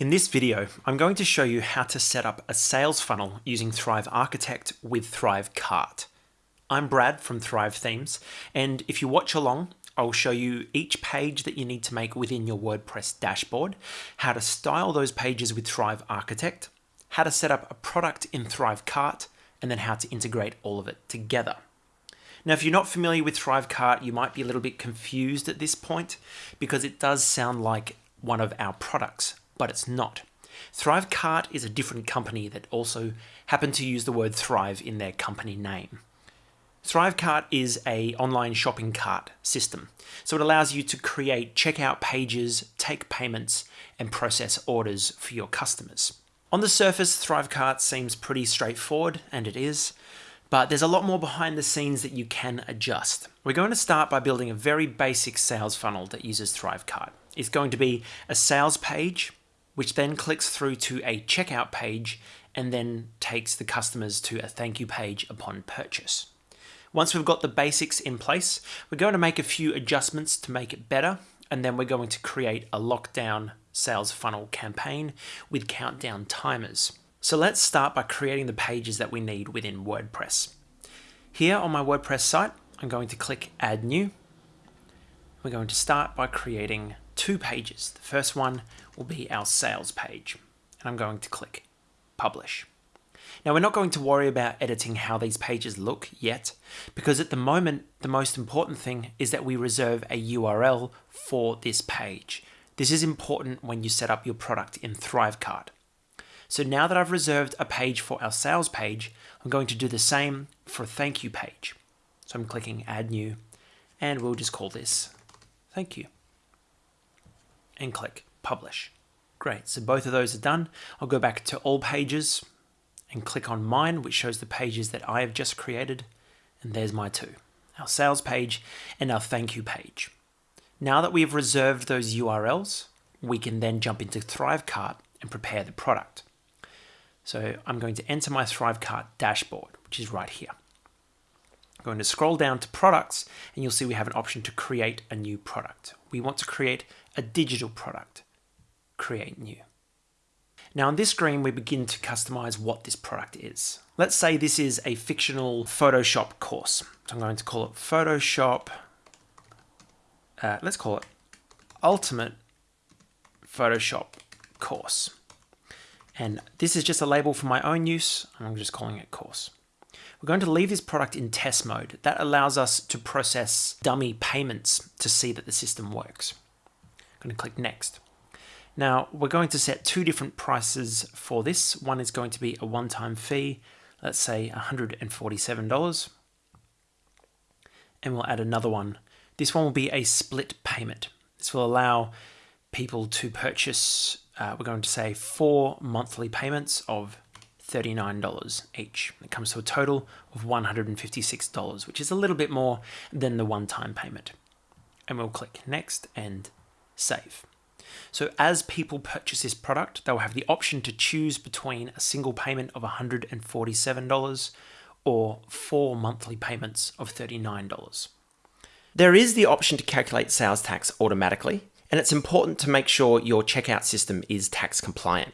In this video, I'm going to show you how to set up a sales funnel using Thrive Architect with Thrive Cart. I'm Brad from Thrive Themes, and if you watch along, I'll show you each page that you need to make within your WordPress dashboard, how to style those pages with Thrive Architect, how to set up a product in Thrive Cart, and then how to integrate all of it together. Now, if you're not familiar with Thrive Cart, you might be a little bit confused at this point because it does sound like one of our products, but it's not. Thrivecart is a different company that also happen to use the word Thrive in their company name. Thrivecart is a online shopping cart system. So it allows you to create checkout pages, take payments, and process orders for your customers. On the surface, Thrivecart seems pretty straightforward, and it is, but there's a lot more behind the scenes that you can adjust. We're going to start by building a very basic sales funnel that uses Thrivecart. It's going to be a sales page which then clicks through to a checkout page and then takes the customers to a thank you page upon purchase. Once we've got the basics in place, we're going to make a few adjustments to make it better, and then we're going to create a lockdown sales funnel campaign with countdown timers. So let's start by creating the pages that we need within WordPress. Here on my WordPress site, I'm going to click Add New. We're going to start by creating two pages. The first one will be our sales page. And I'm going to click Publish. Now we're not going to worry about editing how these pages look yet, because at the moment, the most important thing is that we reserve a URL for this page. This is important when you set up your product in ThriveCart. So now that I've reserved a page for our sales page, I'm going to do the same for a thank you page. So I'm clicking add new and we'll just call this thank you and click publish. Great, so both of those are done. I'll go back to all pages and click on mine, which shows the pages that I have just created. And there's my two, our sales page and our thank you page. Now that we've reserved those URLs, we can then jump into ThriveCart and prepare the product. So I'm going to enter my ThriveCart dashboard, which is right here. I'm going to scroll down to products and you'll see we have an option to create a new product. We want to create a digital product, create new. Now on this screen, we begin to customize what this product is. Let's say this is a fictional Photoshop course. So I'm going to call it Photoshop, uh, let's call it Ultimate Photoshop Course. And this is just a label for my own use. I'm just calling it course. We're going to leave this product in test mode. That allows us to process dummy payments to see that the system works. I'm going to click next. Now we're going to set two different prices for this. One is going to be a one-time fee, let's say $147. And we'll add another one. This one will be a split payment. This will allow people to purchase, uh, we're going to say four monthly payments of $39 each. It comes to a total of $156, which is a little bit more than the one-time payment. And we'll click next and save. So as people purchase this product, they'll have the option to choose between a single payment of $147 or four monthly payments of $39. There is the option to calculate sales tax automatically, and it's important to make sure your checkout system is tax compliant.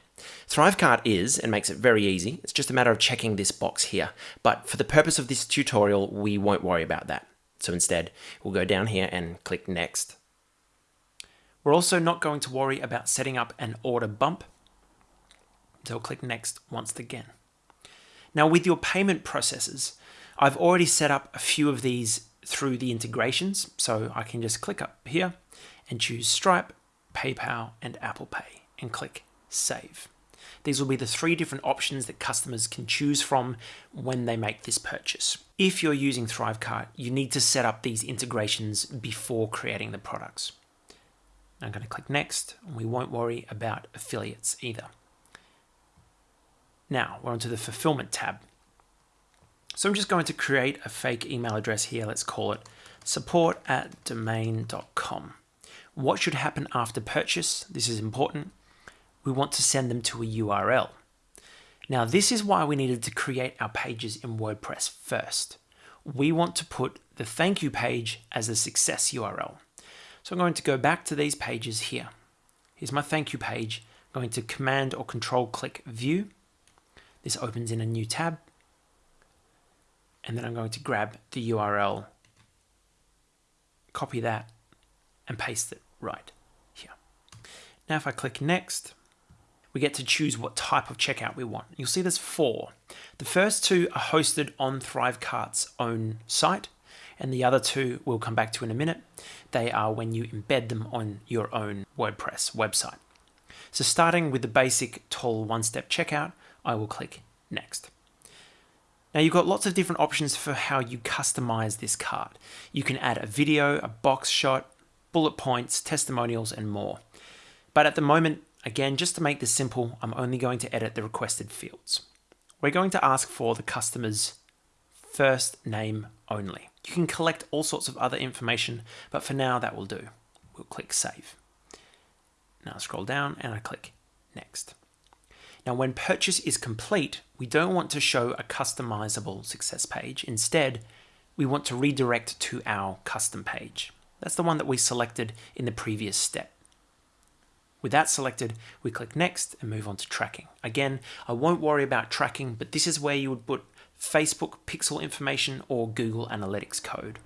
ThriveCart is and makes it very easy. It's just a matter of checking this box here. But for the purpose of this tutorial, we won't worry about that. So instead, we'll go down here and click Next. We're also not going to worry about setting up an order bump. So click Next once again. Now with your payment processes, I've already set up a few of these through the integrations. So I can just click up here and choose Stripe, PayPal, and Apple Pay and click Save. These will be the three different options that customers can choose from when they make this purchase. If you're using ThriveCart, you need to set up these integrations before creating the products. I'm going to click Next, and we won't worry about affiliates either. Now, we're onto the Fulfillment tab. So I'm just going to create a fake email address here. Let's call it support at domain.com. What should happen after purchase? This is important we want to send them to a URL. Now, this is why we needed to create our pages in WordPress first. We want to put the thank you page as a success URL. So I'm going to go back to these pages here. Here's my thank you page. I'm going to Command or Control click View. This opens in a new tab. And then I'm going to grab the URL, copy that, and paste it right here. Now if I click Next, we get to choose what type of checkout we want. You'll see there's four. The first two are hosted on Thrivecart's own site, and the other two we'll come back to in a minute. They are when you embed them on your own WordPress website. So starting with the basic tall one-step checkout, I will click Next. Now you've got lots of different options for how you customize this cart. You can add a video, a box shot, bullet points, testimonials, and more. But at the moment, again, just to make this simple, I'm only going to edit the requested fields. We're going to ask for the customer's first name only. You can collect all sorts of other information, but for now that will do. We'll click Save. Now I scroll down and I click Next. Now when purchase is complete, we don't want to show a customizable success page. Instead, we want to redirect to our custom page. That's the one that we selected in the previous step. With that selected, we click Next and move on to tracking. Again, I won't worry about tracking, but this is where you would put Facebook pixel information or Google Analytics code.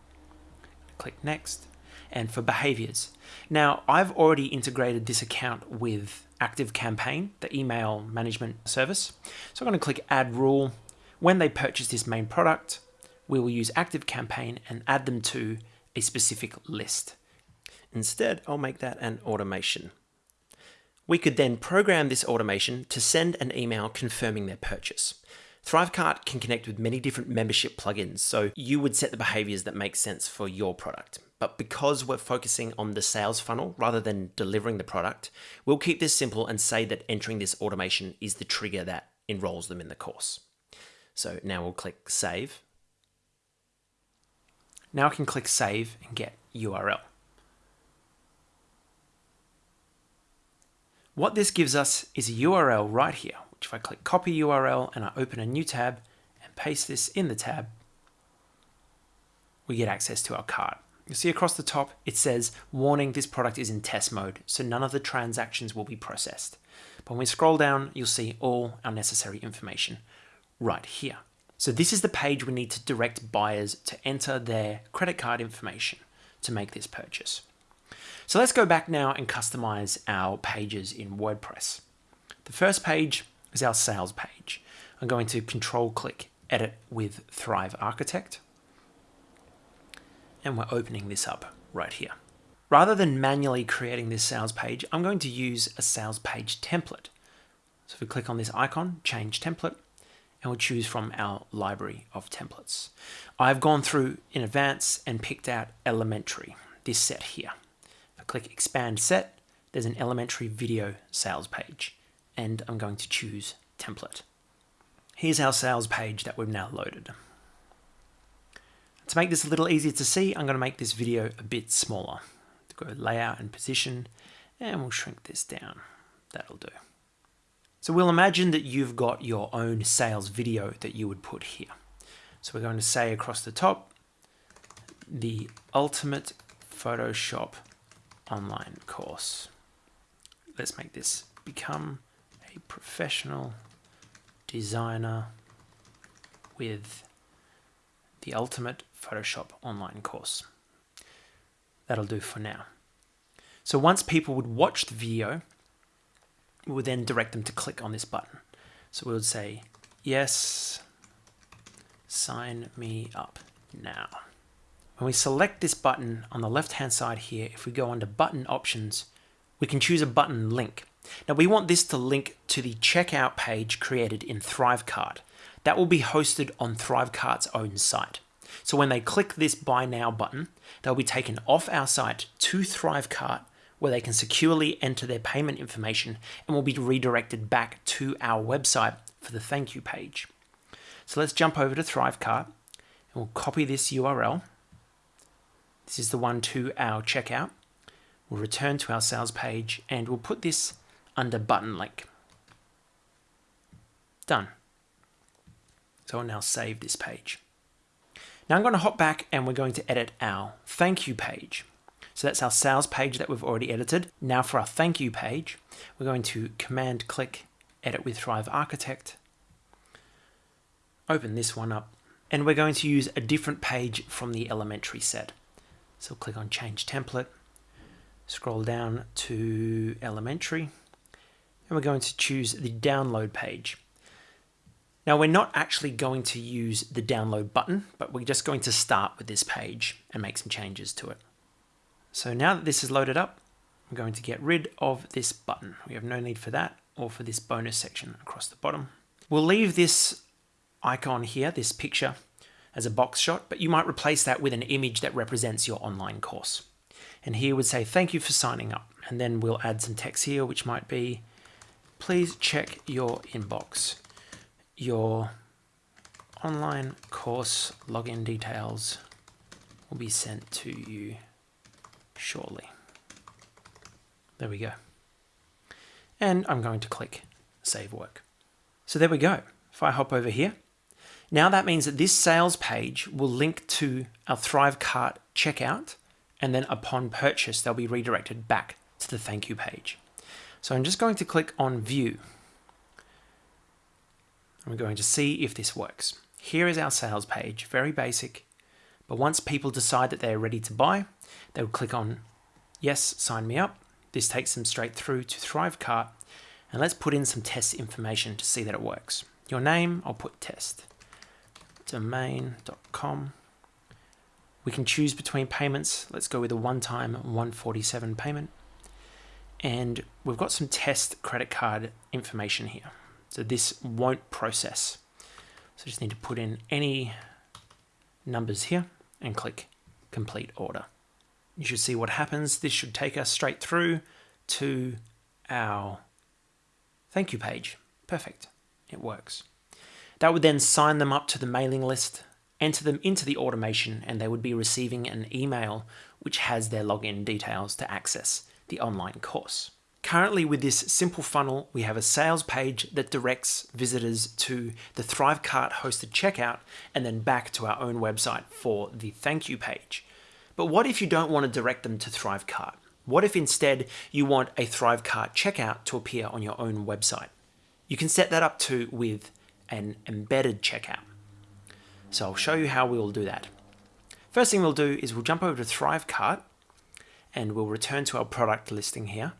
Click Next. And for behaviors. Now, I've already integrated this account with ActiveCampaign, the email management service. So I'm going to click Add Rule. When they purchase this main product, we will use ActiveCampaign and add them to a specific list. Instead, I'll make that an automation. We could then program this automation to send an email confirming their purchase. Thrivecart can connect with many different membership plugins, so you would set the behaviors that make sense for your product. But because we're focusing on the sales funnel rather than delivering the product, we'll keep this simple and say that entering this automation is the trigger that enrolls them in the course. So now we'll click Save. Now I can click Save and get URL. What this gives us is a URL right here, which if I click copy URL and I open a new tab and paste this in the tab, we get access to our cart. You'll see across the top, it says, warning, this product is in test mode, so none of the transactions will be processed. But when we scroll down, you'll see all our necessary information right here. So this is the page we need to direct buyers to enter their credit card information to make this purchase. So let's go back now and customize our pages in WordPress. The first page is our sales page. I'm going to control click edit with Thrive Architect. And we're opening this up right here. Rather than manually creating this sales page, I'm going to use a sales page template. So if we click on this icon, change template, and we'll choose from our library of templates. I've gone through in advance and picked out elementary, this set here. If I click expand set, there's an elementary video sales page and I'm going to choose template. Here's our sales page that we've now loaded. To make this a little easier to see, I'm going to make this video a bit smaller. Go layout and position, and we'll shrink this down. That'll do. So we'll imagine that you've got your own sales video that you would put here. So we're going to say across the top, the ultimate Photoshop online course. Let's make this become a professional designer with the ultimate Photoshop online course. That'll do for now. So once people would watch the video, we would then direct them to click on this button. So we would say, yes, sign me up now. When we select this button on the left hand side here, if we go under button options, we can choose a button link. Now we want this to link to the checkout page created in Thrivecart. That will be hosted on Thrivecart's own site. So when they click this buy now button, they'll be taken off our site to Thrivecart where they can securely enter their payment information and will be redirected back to our website for the thank you page. So let's jump over to Thrivecart and we'll copy this URL. This is the one to our checkout. We'll return to our sales page and we'll put this under button link. Done. So I'll now save this page. Now I'm going to hop back and we're going to edit our thank you page. So that's our sales page that we've already edited. Now for our thank you page, we're going to command click edit with Thrive Architect. Open this one up and we're going to use a different page from the elementary set. So click on change template, scroll down to elementary, and we're going to choose the download page. Now we're not actually going to use the download button, but we're just going to start with this page and make some changes to it. So now that this is loaded up, I'm going to get rid of this button. We have no need for that or for this bonus section across the bottom. We'll leave this icon here, this picture, as a box shot, but you might replace that with an image that represents your online course. And here would say, thank you for signing up. And then we'll add some text here, which might be, please check your inbox. Your online course login details will be sent to you shortly. There we go. And I'm going to click Save Work. So there we go. If I hop over here, now that means that this sales page will link to our ThriveCart checkout, and then upon purchase, they'll be redirected back to the thank you page. So I'm just going to click on View. I'm going to see if this works. Here is our sales page, very basic, but once people decide that they're ready to buy, they will click on Yes, sign me up. This takes them straight through to Thrivecart. And let's put in some test information to see that it works. Your name, I'll put test domain.com. We can choose between payments. Let's go with a one-time 147 payment. And we've got some test credit card information here. So this won't process. So just need to put in any numbers here and click complete order. You should see what happens. This should take us straight through to our thank you page. Perfect. It works. That would then sign them up to the mailing list, enter them into the automation, and they would be receiving an email which has their login details to access the online course. Currently with this simple funnel, we have a sales page that directs visitors to the ThriveCart hosted checkout and then back to our own website for the thank you page. But what if you don't want to direct them to ThriveCart? What if instead you want a ThriveCart checkout to appear on your own website? You can set that up too with an embedded checkout. So I'll show you how we will do that. First thing we'll do is we'll jump over to ThriveCart and we'll return to our product listing here.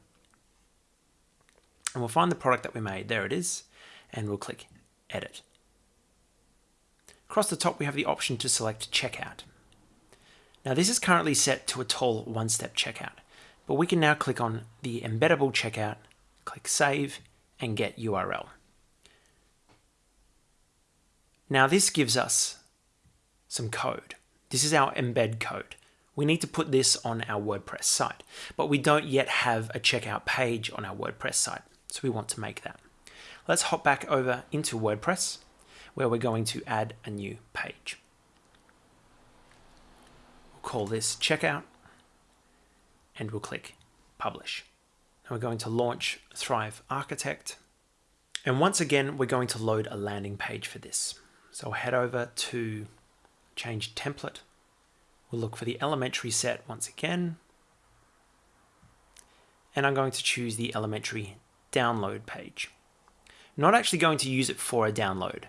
And we'll find the product that we made. There it is. And we'll click Edit. Across the top, we have the option to select Checkout. Now this is currently set to a tall one-step checkout, but we can now click on the embeddable checkout, click Save, and Get URL. Now this gives us some code. This is our embed code. We need to put this on our WordPress site, but we don't yet have a checkout page on our WordPress site, so we want to make that. Let's hop back over into WordPress, where we're going to add a new page. We'll call this checkout, and we'll click publish. Now we're going to launch Thrive Architect, and once again, we're going to load a landing page for this. So I'll head over to change template. We'll look for the elementary set once again. And I'm going to choose the elementary download page. Not actually going to use it for a download,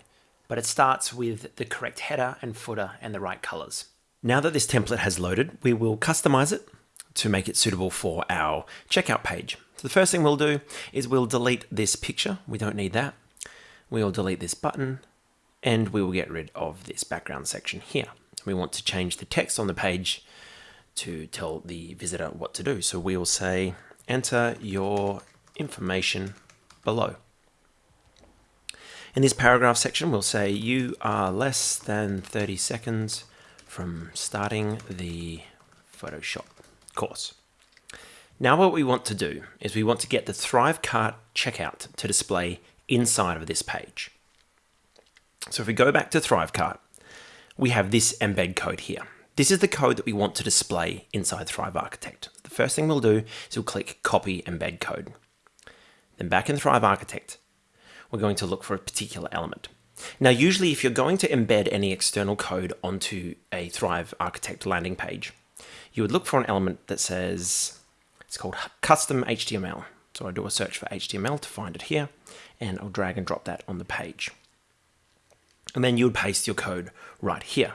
but it starts with the correct header and footer and the right colors. Now that this template has loaded, we will customize it to make it suitable for our checkout page. So the first thing we'll do is we'll delete this picture. We don't need that. We'll delete this button and we will get rid of this background section here. We want to change the text on the page to tell the visitor what to do. So we will say, enter your information below. In this paragraph section, we'll say you are less than 30 seconds from starting the Photoshop course. Now what we want to do is we want to get the Thrive Cart checkout to display inside of this page. So if we go back to ThriveCart, we have this embed code here. This is the code that we want to display inside Thrive Architect. The first thing we'll do is we'll click copy embed code. Then back in Thrive Architect, we're going to look for a particular element. Now, usually if you're going to embed any external code onto a Thrive Architect landing page, you would look for an element that says, it's called custom HTML. So I do a search for HTML to find it here, and I'll drag and drop that on the page. And then you would paste your code right here.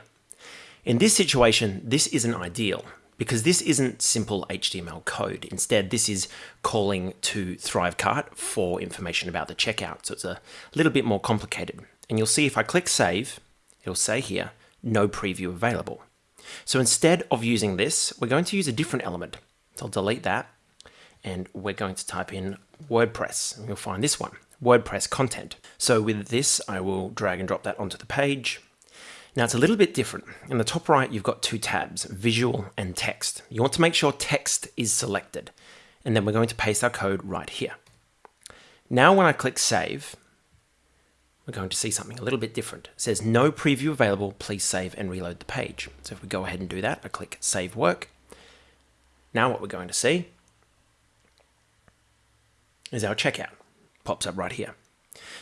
In this situation, this isn't ideal because this isn't simple HTML code. Instead, this is calling to Thrivecart for information about the checkout. So it's a little bit more complicated. And you'll see if I click save, it'll say here, no preview available. So instead of using this, we're going to use a different element. So I'll delete that and we're going to type in WordPress and you'll find this one, WordPress content. So with this, I will drag and drop that onto the page. Now it's a little bit different. In the top right, you've got two tabs, visual and text. You want to make sure text is selected. And then we're going to paste our code right here. Now when I click save, we're going to see something a little bit different. It says no preview available, please save and reload the page. So if we go ahead and do that, I click save work. Now what we're going to see is our checkout. Pops up right here.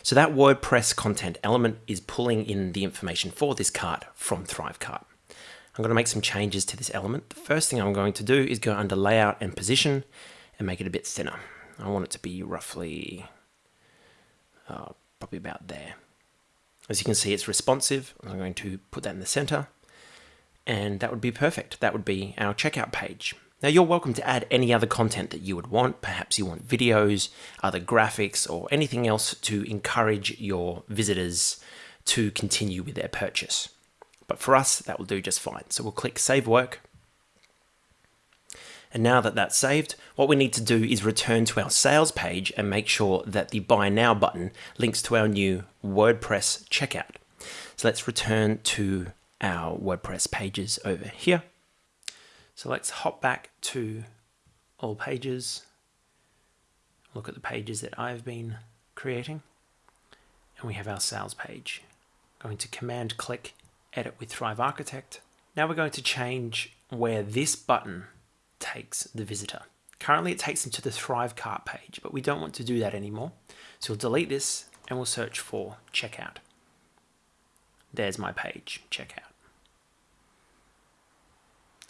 So that WordPress content element is pulling in the information for this cart from Thrivecart. I'm going to make some changes to this element. The first thing I'm going to do is go under layout and position and make it a bit thinner. I want it to be roughly uh, probably about there. As you can see, it's responsive. I'm going to put that in the center and that would be perfect. That would be our checkout page. Now you're welcome to add any other content that you would want. Perhaps you want videos, other graphics, or anything else to encourage your visitors to continue with their purchase. But for us, that will do just fine. So we'll click Save Work, and now that that's saved, what we need to do is return to our sales page and make sure that the Buy Now button links to our new WordPress checkout. So let's return to our WordPress pages over here. So let's hop back to all pages, look at the pages that I've been creating, and we have our sales page. Going to command click edit with Thrive Architect. Now we're going to change where this button takes the visitor. Currently it takes them to the Thrive cart page, but we don't want to do that anymore. So we'll delete this and we'll search for checkout. There's my page, checkout.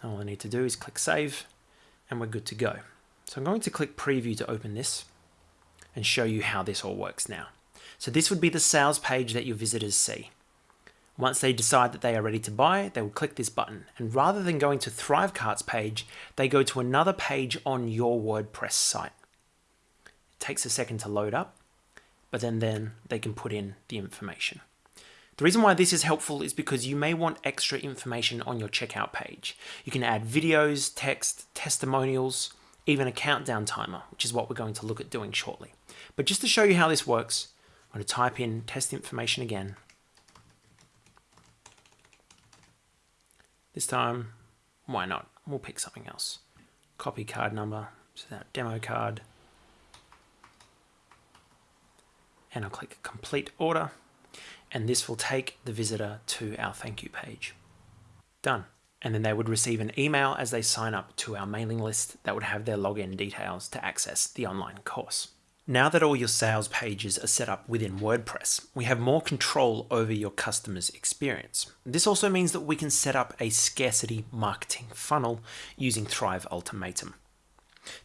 All I need to do is click save and we're good to go. So I'm going to click preview to open this and show you how this all works now. So this would be the sales page that your visitors see. Once they decide that they are ready to buy, they will click this button. And rather than going to Thrivecart's page, they go to another page on your WordPress site. It takes a second to load up, but then, then they can put in the information. The reason why this is helpful is because you may want extra information on your checkout page. You can add videos, text, testimonials, even a countdown timer, which is what we're going to look at doing shortly. But just to show you how this works, I'm going to type in test information again This time, why not? We'll pick something else. Copy card number, so that demo card. And I'll click complete order. And this will take the visitor to our thank you page. Done. And then they would receive an email as they sign up to our mailing list that would have their login details to access the online course. Now that all your sales pages are set up within WordPress, we have more control over your customer's experience. This also means that we can set up a scarcity marketing funnel using Thrive Ultimatum.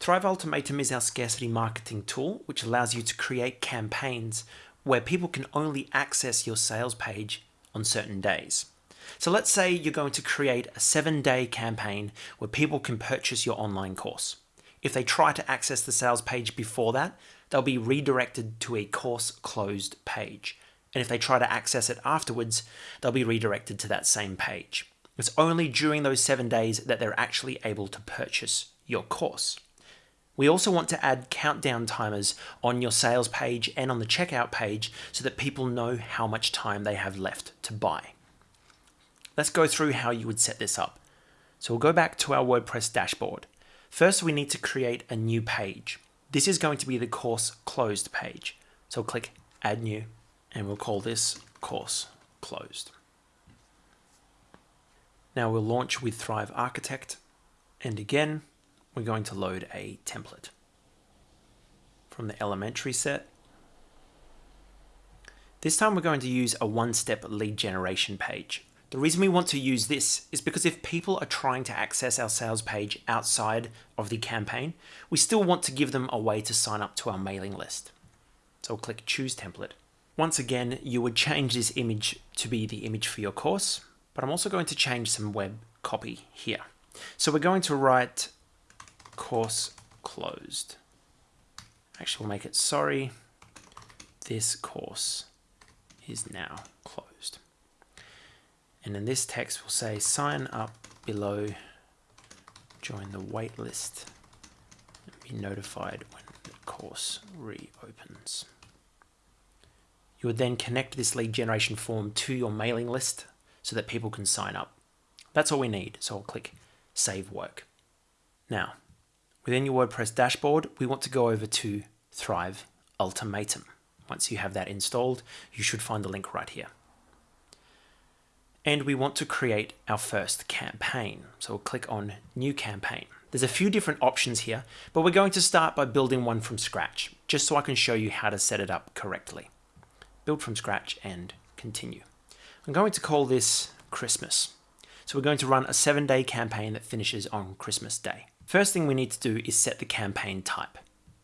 Thrive Ultimatum is our scarcity marketing tool, which allows you to create campaigns where people can only access your sales page on certain days. So let's say you're going to create a seven day campaign where people can purchase your online course. If they try to access the sales page before that, they'll be redirected to a course closed page. And if they try to access it afterwards, they'll be redirected to that same page. It's only during those seven days that they're actually able to purchase your course. We also want to add countdown timers on your sales page and on the checkout page so that people know how much time they have left to buy. Let's go through how you would set this up. So we'll go back to our WordPress dashboard. First, we need to create a new page. This is going to be the course closed page. So click add new and we'll call this course closed. Now we'll launch with Thrive Architect and again we're going to load a template from the elementary set. This time we're going to use a one-step lead generation page. The reason we want to use this is because if people are trying to access our sales page outside of the campaign, we still want to give them a way to sign up to our mailing list. So we'll click Choose Template. Once again, you would change this image to be the image for your course, but I'm also going to change some web copy here. So we're going to write course closed. Actually, we'll make it sorry, this course is now closed. And in this text, we'll say sign up below, join the waitlist, and be notified when the course reopens. You would then connect this lead generation form to your mailing list so that people can sign up. That's all we need, so I'll click Save Work. Now, within your WordPress dashboard, we want to go over to Thrive Ultimatum. Once you have that installed, you should find the link right here. And we want to create our first campaign. So we'll click on New Campaign. There's a few different options here, but we're going to start by building one from scratch, just so I can show you how to set it up correctly build from scratch, and continue. I'm going to call this Christmas. So we're going to run a seven day campaign that finishes on Christmas Day. First thing we need to do is set the campaign type.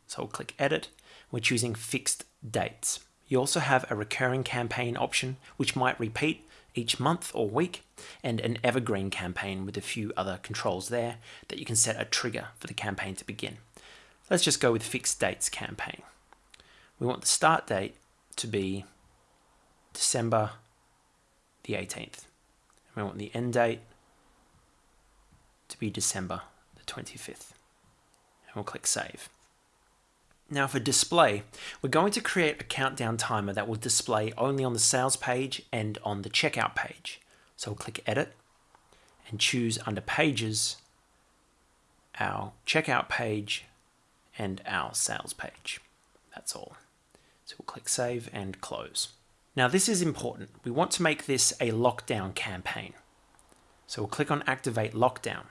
So we'll click edit. We're choosing fixed dates. You also have a recurring campaign option, which might repeat each month or week, and an evergreen campaign with a few other controls there that you can set a trigger for the campaign to begin. Let's just go with fixed dates campaign. We want the start date to be December the 18th. And we want the end date to be December 25th. And we'll click Save. Now for display, we're going to create a countdown timer that will display only on the sales page and on the checkout page. So we'll click Edit and choose under Pages our checkout page and our sales page. That's all. So we'll click Save and Close. Now this is important. We want to make this a lockdown campaign. So we'll click on Activate Lockdown.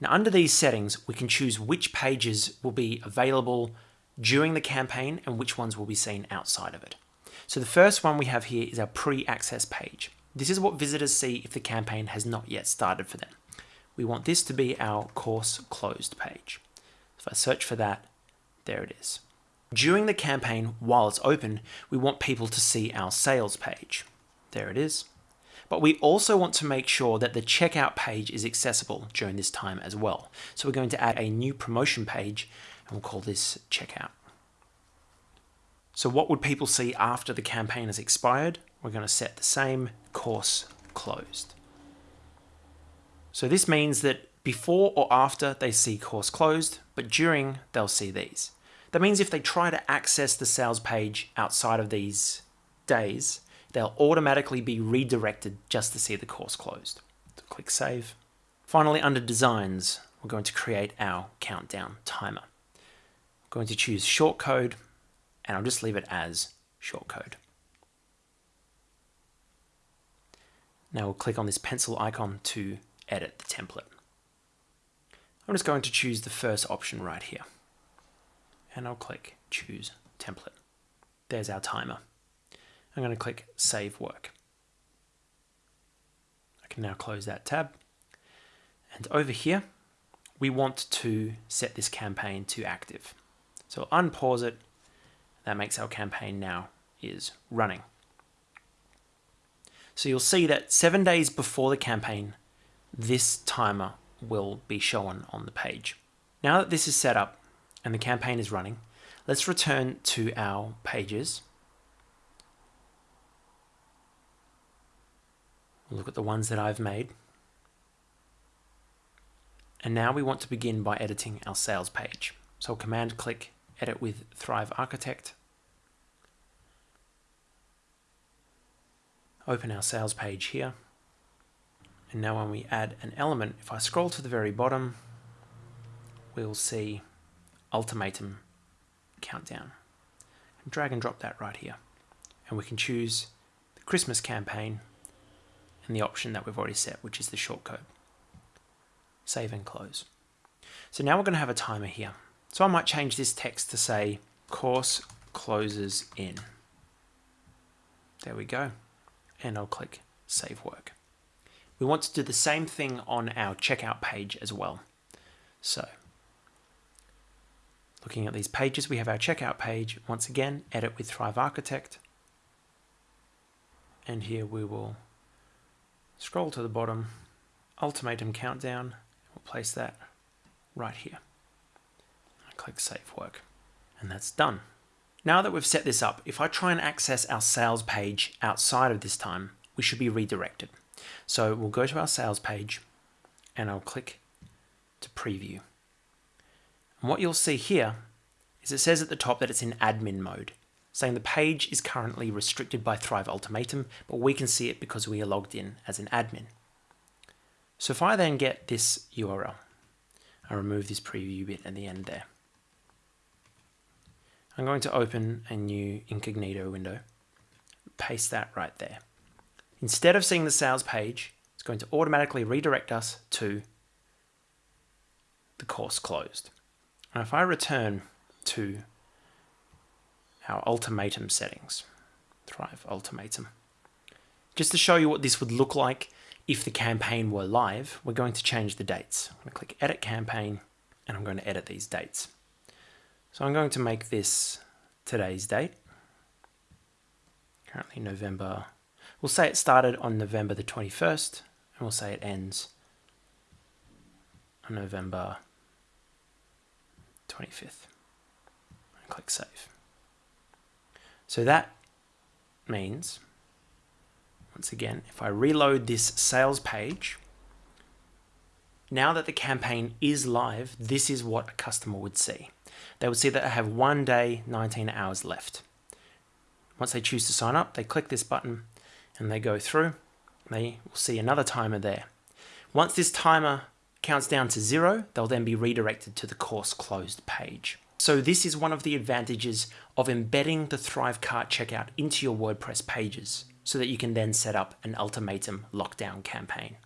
Now under these settings, we can choose which pages will be available during the campaign and which ones will be seen outside of it. So the first one we have here is our pre-access page. This is what visitors see if the campaign has not yet started for them. We want this to be our course closed page. If I search for that, there it is. During the campaign, while it's open, we want people to see our sales page. There it is. But we also want to make sure that the checkout page is accessible during this time as well. So we're going to add a new promotion page and we'll call this checkout. So what would people see after the campaign has expired? We're going to set the same course closed. So this means that before or after they see course closed, but during they'll see these. That means if they try to access the sales page outside of these days, they'll automatically be redirected just to see the course closed. So click Save. Finally, under Designs, we're going to create our countdown timer. I'm going to choose shortcode, and I'll just leave it as shortcode. Now we'll click on this pencil icon to edit the template. I'm just going to choose the first option right here and I'll click choose template. There's our timer. I'm going to click save work. I can now close that tab. And over here, we want to set this campaign to active. So unpause it. That makes our campaign now is running. So you'll see that seven days before the campaign, this timer will be shown on the page. Now that this is set up, and the campaign is running, let's return to our pages. Look at the ones that I've made. And now we want to begin by editing our sales page. So command click edit with Thrive Architect. Open our sales page here. And now when we add an element, if I scroll to the very bottom, we'll see ultimatum countdown. And drag and drop that right here. And we can choose the Christmas campaign and the option that we've already set, which is the shortcode. Save and close. So now we're going to have a timer here. So I might change this text to say course closes in. There we go. And I'll click save work. we want to do the same thing on our checkout page as well. So looking at these pages, we have our checkout page. Once again, edit with Thrive Architect. And here we will scroll to the bottom, ultimatum countdown, we'll place that right here. I click Save Work, and that's done. Now that we've set this up, if I try and access our sales page outside of this time, we should be redirected. So we'll go to our sales page and I'll click to preview. And what you'll see here is it says at the top that it's in admin mode, saying the page is currently restricted by Thrive Ultimatum, but we can see it because we are logged in as an admin. So if I then get this URL, I remove this preview bit at the end there. I'm going to open a new incognito window, paste that right there. Instead of seeing the sales page, it's going to automatically redirect us to the course closed. And if I return to our ultimatum settings, Thrive Ultimatum, just to show you what this would look like if the campaign were live, we're going to change the dates. I'm going to click Edit Campaign, and I'm going to edit these dates. So I'm going to make this today's date. Currently November. We'll say it started on November the 21st, and we'll say it ends on November 25th. And click Save. So that means, once again, if I reload this sales page, now that the campaign is live, this is what a customer would see they would see that I have one day, 19 hours left. Once they choose to sign up, they click this button and they go through. They will see another timer there. Once this timer counts down to zero, they'll then be redirected to the course closed page. So this is one of the advantages of embedding the Thrivecart checkout into your WordPress pages so that you can then set up an ultimatum lockdown campaign.